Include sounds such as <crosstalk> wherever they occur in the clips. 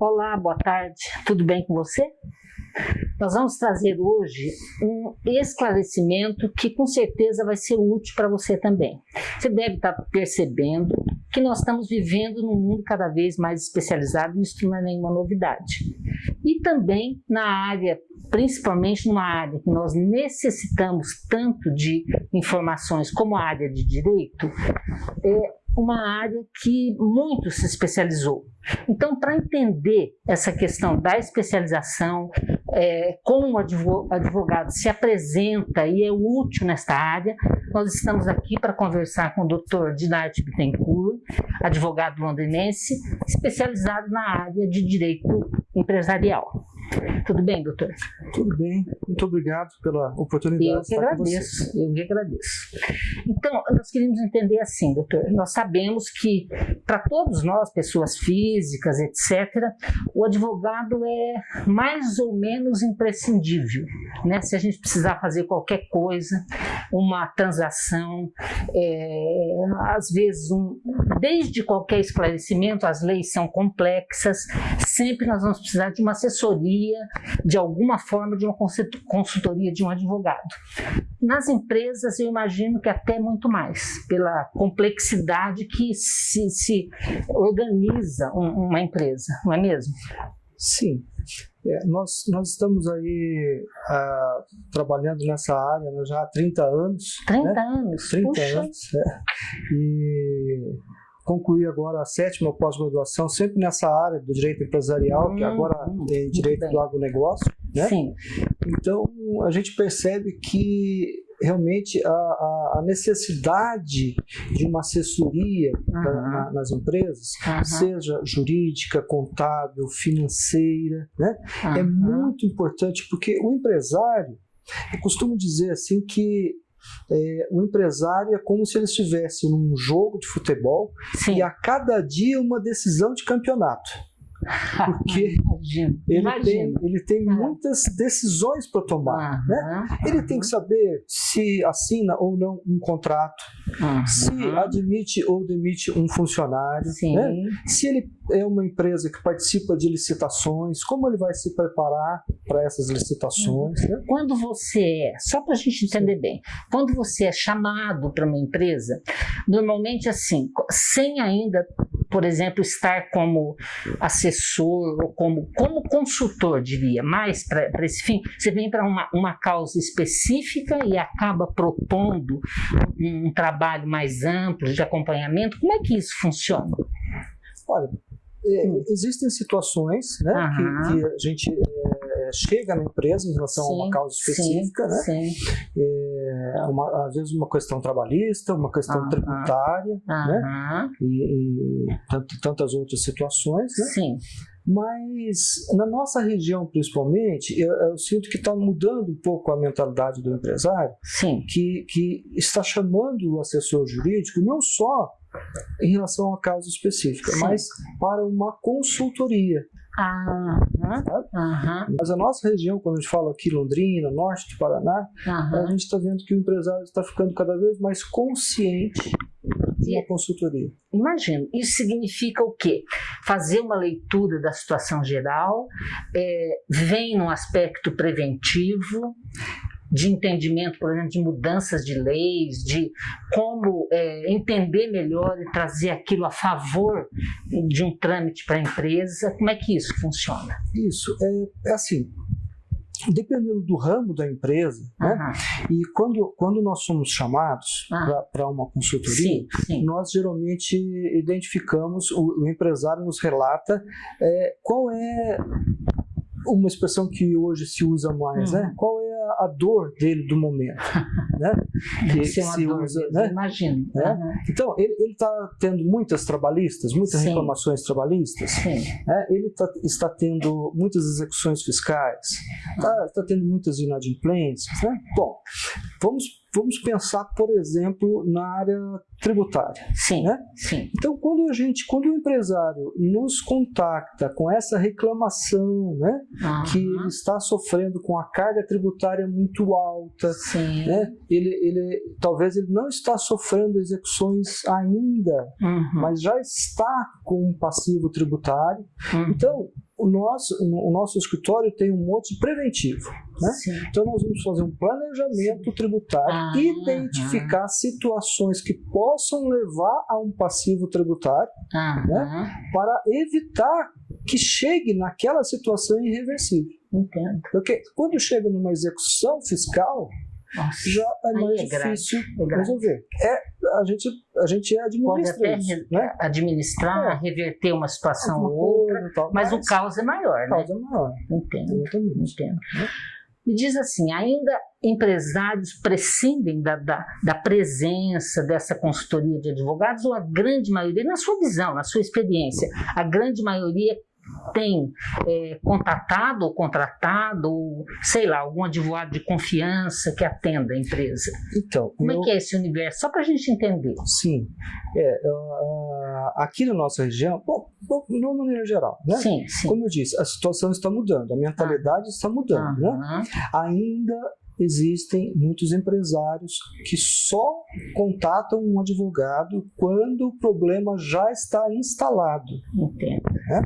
Olá, boa tarde. Tudo bem com você? Nós vamos trazer hoje um esclarecimento que com certeza vai ser útil para você também. Você deve estar percebendo que nós estamos vivendo num mundo cada vez mais especializado, isso não é nenhuma novidade. E também na área, principalmente numa área que nós necessitamos tanto de informações como a área de direito, é, uma área que muito se especializou. Então, para entender essa questão da especialização, é, como o advogado se apresenta e é útil nesta área, nós estamos aqui para conversar com o Dr. Dinarte Bittencourt, advogado londrinense, especializado na área de direito empresarial. Tudo bem, doutor? Tudo bem, muito obrigado pela oportunidade. Eu que agradeço, eu que agradeço. Então, nós queríamos entender assim, doutor, nós sabemos que para todos nós, pessoas físicas, etc., o advogado é mais ou menos imprescindível, né? Se a gente precisar fazer qualquer coisa, uma transação, é, às vezes, um, desde qualquer esclarecimento, as leis são complexas, sempre nós vamos precisar de uma assessoria de alguma forma, de uma consultoria de um advogado. Nas empresas, eu imagino que até muito mais, pela complexidade que se, se organiza um, uma empresa, não é mesmo? Sim. É, nós, nós estamos aí uh, trabalhando nessa área né, já há 30 anos. 30 né? anos? 30 Puxa. anos. É. E concluí agora a sétima pós-graduação, sempre nessa área do direito empresarial, hum, que agora é direito do agronegócio. Né? Sim. Então, a gente percebe que realmente a, a, necessidade de uma assessoria uhum. na, nas empresas, uhum. seja jurídica, contábil, financeira, né? Uhum. é muito importante porque o empresário, eu costumo dizer assim que é, o empresário é como se ele estivesse num jogo de futebol Sim. e a cada dia uma decisão de campeonato. Porque <laughs> imagina, ele, imagina. Tem, ele tem muitas decisões para tomar. Né? Ele tem que saber se assina ou não um contrato, se admite ou demite um funcionário, né? se ele é uma empresa que participa de licitações, como ele vai se preparar para essas licitações. Né? Quando você é, só para a gente entender Sim. bem, quando você é chamado para uma empresa, normalmente assim, sem ainda por exemplo, estar como assessor ou como, como consultor, diria, mais para esse fim, você vem para uma, uma causa específica e acaba propondo um, um trabalho mais amplo de acompanhamento. Como é que isso funciona? Olha, é, existem situações né, que, que, a gente é, chega na empresa em relação sim, a uma causa específica, sim, né? Sim. É, uma, às vezes uma questão trabalhista, uma questão tributária, né? E, e tanto, tantas outras situações, né? Sim. Mas na nossa região, principalmente, eu, eu sinto que está mudando um pouco a mentalidade do empresário, Sim. Que, que está chamando o assessor jurídico não só em relação a causa específica, Sim. mas para uma consultoria. Ah, Mas a nossa região, quando a gente fala aqui Londrina, norte do Paraná, a gente está vendo que o empresário está ficando cada vez mais consciente de uma consultoria. Imagino. Isso significa o quê? Fazer uma leitura da situação geral, é, vem no aspecto preventivo, de entendimento, por exemplo, de mudanças de leis, de como é, entender melhor e trazer aquilo a favor de um trâmite para a empresa. Como é que isso funciona? Isso, é, é assim, dependendo do ramo da empresa, uhum. né? e quando, quando nós somos chamados uhum. para uma consultoria, sim, sim. nós geralmente identificamos, o, o empresário nos relata é, qual é uma expressão que hoje se usa mais, uhum. né? Qual é a, a, dor dele do momento, <laughs> né? Que se dor, usa, né? Imagino. Né? Uhum. Então, ele está tendo muitas trabalhistas, muitas Sim. reclamações trabalhistas. Né? Ele tá, está tendo muitas execuções fiscais, está tá tendo muitas inadimplências, né? Bom, vamos vamos pensar, por exemplo, na área tributária. Sim, né? sim. Então, quando a gente, quando o empresário nos contacta com essa reclamação, né, uhum. que ele está sofrendo com a carga tributária muito alta, sim. né, ele, ele talvez ele não está sofrendo execuções ainda, uhum. mas já está com um passivo tributário. Uhum. Então, o nosso, o nosso escritório tem um monte preventivo. Né? Então, nós vamos fazer um planejamento tributário, ah, identificar situações que possam levar a um passivo tributário, ah, né? para evitar que chegue naquela situação irreversível. Entendo. Porque quando chega numa execução fiscal, nossa, já é mais é difícil é resolver. É, a, gente, a gente é administra Pode até isso, né? administrar, é. reverter uma situação ou outra, tal, mas, mas, o caos é maior, o caos é maior. Entendo, Exatamente. entendo. Me diz assim, ainda empresários prescindem da, da, da, presença dessa consultoria de advogados ou a grande maioria, na sua visão, na sua experiência, a grande maioria tem é, contatado ou contratado, ou, sei lá, algum advogado de confiança que atenda a empresa? Então, como eu... é que é esse universo? Só para a gente entender. Sim, é, uh, aqui na nossa região, bom, bom, de uma maneira geral, né? Sim, sim. Como eu disse, a situação está mudando, a mentalidade ah. está mudando, né? Ainda existem muitos empresários que só contatam um advogado quando o problema já está instalado. Entendo. Né?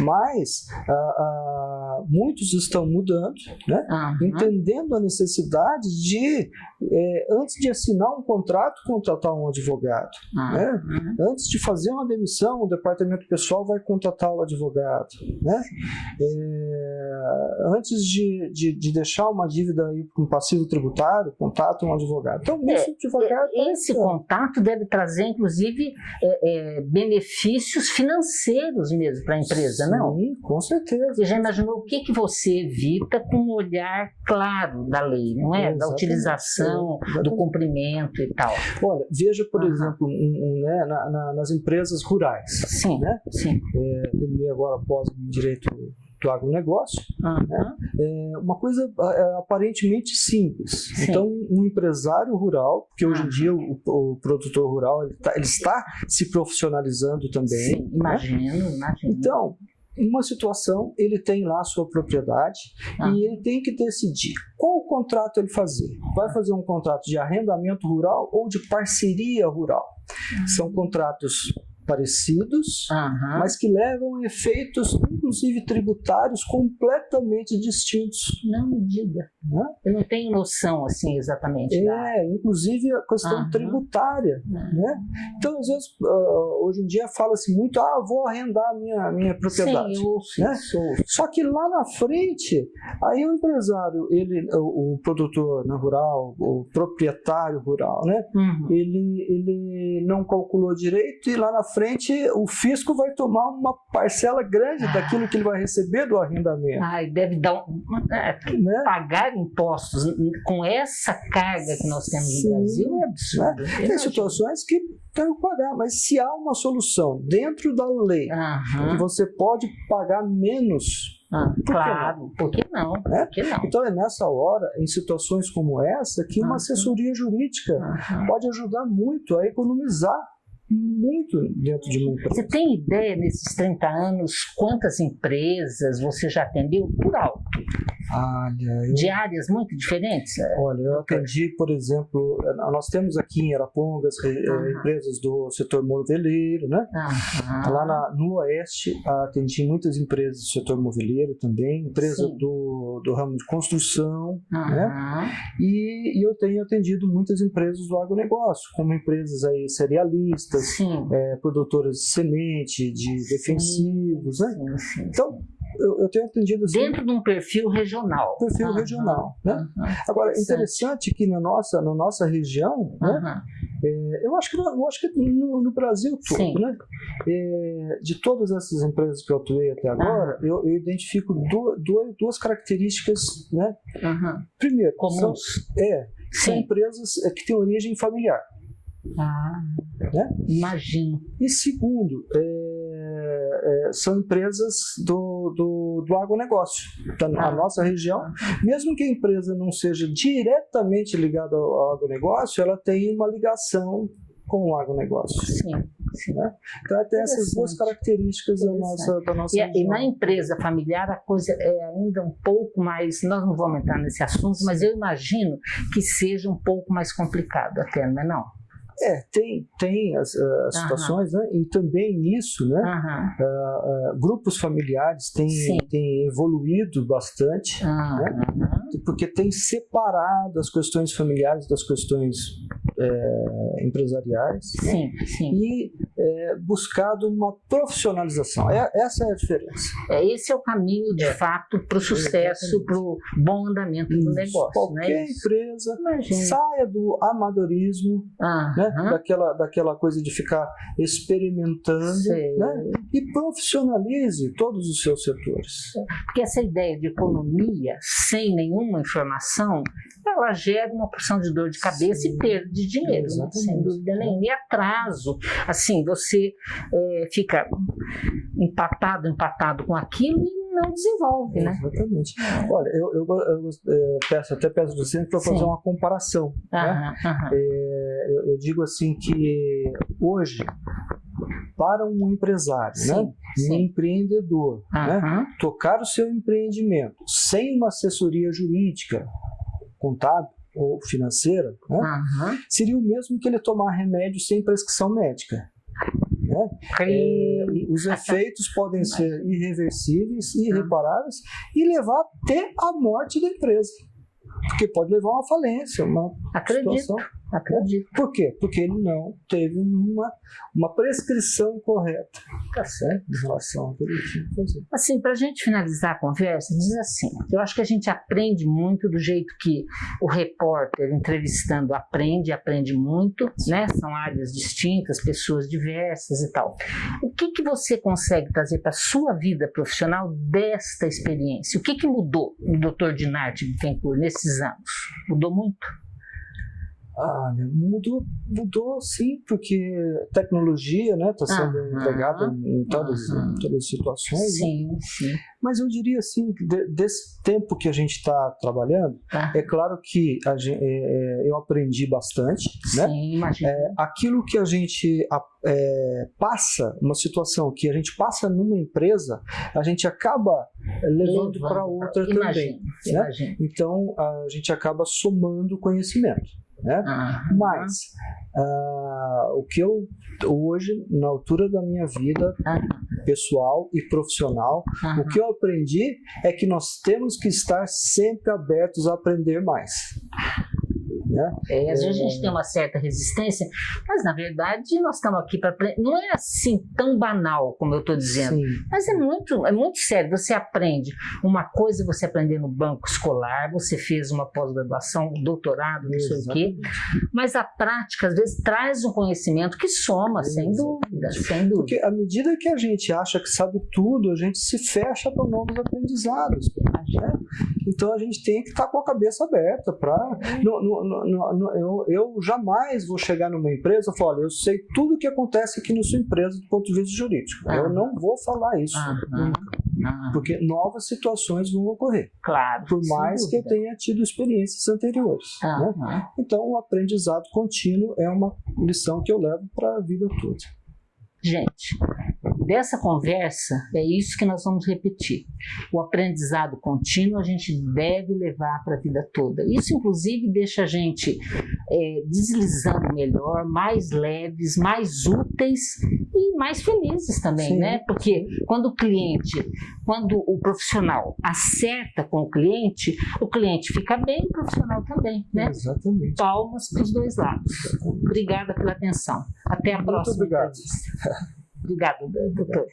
Mas ah, ah, muitos estão mudando, né? Uhum. entendendo a necessidade de, é, antes de assinar um contrato, contratar um advogado. Uhum. Né? Antes de fazer uma demissão, o departamento pessoal vai contratar o advogado. Né? É, antes de, de, de, deixar uma dívida aí com passivo tributário, contata um advogado. Então, é, advogado, esse contato deve trazer, inclusive, é, é, benefícios financeiros mesmo para a empresa, Sim, não? com certeza. Você já imaginou o que, que você evita com um olhar claro da lei, não é? Da utilização, do cumprimento e tal. Olha, veja, por uhum. exemplo, um, um, né, na, na, nas empresas rurais. Sim, né? sim. É, terminei agora após o direito do agronegócio, uhum. né? é uma coisa é, aparentemente simples. Sim. Então, um empresário rural, porque hoje em dia o, o produtor rural ele, tá, ele, está se profissionalizando também. Sim, imagino, né? imagino. Então, uma situação, ele tem lá a sua propriedade Ah. e ele tem que decidir qual contrato ele fazer. Vai fazer um contrato de arrendamento rural ou de parceria rural. São contratos parecidos, mas que levam efeitos, inclusive tributários, completamente distintos. Não me diga. Né? Eu não tenho noção, assim, exatamente. da- É, inclusive a questão Aham. tributária. Uhum. Né? Então, às vezes, ah, hoje em dia fala-se muito, ah, vou arrendar a minha, minha propriedade. Sim, eu ouço né? isso. Só que lá na frente, aí o empresário, ele, o, o produtor né, rural, o proprietário rural, né, Uhum. ele, ele não calculou direito e lá na frente o fisco vai tomar uma parcela grande daquilo que ele vai receber do arrendamento. Ai, deve dar um, é, Né? pagar impostos com essa carga que nós temos Sim. no Brasil é absurdo. Tem Imagina. situações que tem que pagar, mas se há uma solução dentro da lei que Aham. você pode pagar menos, Ah, que claro, por que não? Né? Por que não? então é nessa hora, em situações como essa, que uma assessoria jurídica pode ajudar muito a economizar muito dentro de uma empresa. Você tem ideia nesses 30 anos quantas empresas você já atendeu por alto? Olha, eu, De áreas muito diferentes? olha, eu atendi, por exemplo, eh, nós temos aqui em Arapongas eh, empresas do setor moveleiro, né? Lá na- no Oeste, atendi muitas empresas do setor moveleiro também, empresa Sim. do, do ramo de construção, né? E, e eu tenho atendido muitas empresas do agronegócio, como empresas aí cerealistas, Sim. eh, produtoras de semente, de defensivos, né? Sim, sim. Então, eu, eu tenho atendido assim, Dentro de um perfil regional. perfil Aham. regional, né? Aham. Agora, Interessante. interessante que na nossa, na nossa região, né? É, eu acho que, no- eu acho que no, no Brasil todo, Sim. né? É, de todas essas empresas que eu atuei até agora, eu, eu identifico du- du- duas características, né? Primeiro, Comuns. é, são Sim. empresas é, que têm origem familiar, Ah, né? imagino. E segundo, é, é, são empresas do, do, do agronegócio, da tá ah. nossa região. Mesmo que a empresa não seja diretamente ligada ao, ao agronegócio, ela tem uma ligação com o agronegócio. Sim. sim. Né? Então, tem essas duas características da nossa, da nossa e, e, na empresa familiar, a coisa é ainda um pouco mais. Nós não vamos entrar nesse assunto, mas eu imagino que seja um pouco mais complicado até, não é? Não? É, tem, tem as, as situações, né? E também nisso, né? Uh, uh, grupos familiares têm, têm evoluído bastante, né? porque tem separado as questões familiares das questões é, empresariais sim, né? sim. e é, buscado uma profissionalização. É, essa é a diferença. É, esse é o caminho, de é. fato, para o sucesso, para o bom andamento Isso. do negócio. Né? Qualquer empresa Imagina. saia do amadorismo, ah, né? daquela, daquela coisa de ficar experimentando né? e profissionalize todos os seus setores. Porque essa ideia de economia sem nenhuma informação, ela gera uma porção de dor de cabeça Sim. e perda de dinheiro, né? sem dúvida nenhuma. E atraso, assim, você é, fica empatado, empatado com aquilo e não desenvolve, né? Exatamente. Olha, eu, eu, eu, eu peço, até peço do centro para fazer uma comparação. né? É, eu, digo assim que hoje, para um empresário, sim, né? Sim. um empreendedor, né? tocar o seu empreendimento sem uma assessoria jurídica, contábil, ou financeira, né? uhum. seria o mesmo que ele tomar remédio sem prescrição médica. Né? É, os efeitos podem ser irreversíveis, irreparáveis e levar até a morte da empresa. Porque pode levar a uma falência, uma Acredito. situação. Acredito. Por quê? Porque ele não teve uma, uma prescrição correta. Tá certo? Em relação ao que ele tinha que fazer. Assim, para a gente finalizar a conversa, diz assim: eu acho que a gente aprende muito do jeito que o repórter entrevistando aprende, aprende muito, né? São áreas distintas, pessoas diversas e tal. O que, que você consegue trazer para a sua vida profissional desta experiência? O que, que mudou no Dr. Dinarte Bittencourt nesses anos? Mudou muito? Ah, mudou, mudou sim, porque tecnologia está né, tá sendo uhum, empregada em todas, em todas as situações. Né? Sim, né? sim. Mas eu diria assim, de, desse tempo que a gente está trabalhando, ah. é claro que gente, é, é, eu aprendi bastante. Né? Sim, imagina. É, aquilo que a gente é, passa, uma situação que a gente passa numa empresa, a gente acaba levando para outra também. Né? Então, a gente acaba somando conhecimento. Né? Mas uh, o que eu hoje, na altura da minha vida pessoal e profissional, o que eu aprendi é que nós temos que estar sempre abertos a aprender mais. Né? É, às vezes a gente tem uma certa resistência, mas na verdade nós estamos aqui para não é assim tão banal como eu estou dizendo, Sim. mas é muito é muito sério. Você aprende uma coisa, você aprender no banco escolar, você fez uma pós-graduação, um doutorado, não sei o quê, mas a prática às vezes traz um conhecimento que soma, sem dúvida, sem dúvida. Porque à medida que a gente acha que sabe tudo, a gente se fecha para novos aprendizados. Né? Então a gente tem que estar tá com a cabeça aberta para eu, eu jamais vou chegar numa empresa e falar, olha, eu sei tudo o que acontece aqui na sua empresa do ponto de vista jurídico. Eu não vou falar isso. Porque novas situações vão ocorrer. Claro. Por mais que eu tenha tido experiências anteriores. Né? Então, o aprendizado contínuo é uma lição que eu levo para a vida toda. Gente, dessa conversa é isso que nós vamos repetir. O aprendizado contínuo a gente deve levar para a vida toda. Isso, inclusive, deixa a gente é, deslizando melhor, mais leves, mais úteis e mais felizes também, Sim. né? Porque quando o cliente, quando o profissional acerta com o cliente, o cliente fica bem, o profissional também, né? Exatamente. Palmas para os dois lados. Obrigada pela atenção. Até a Muito próxima obrigado. <laughs> Obrigada, doutor.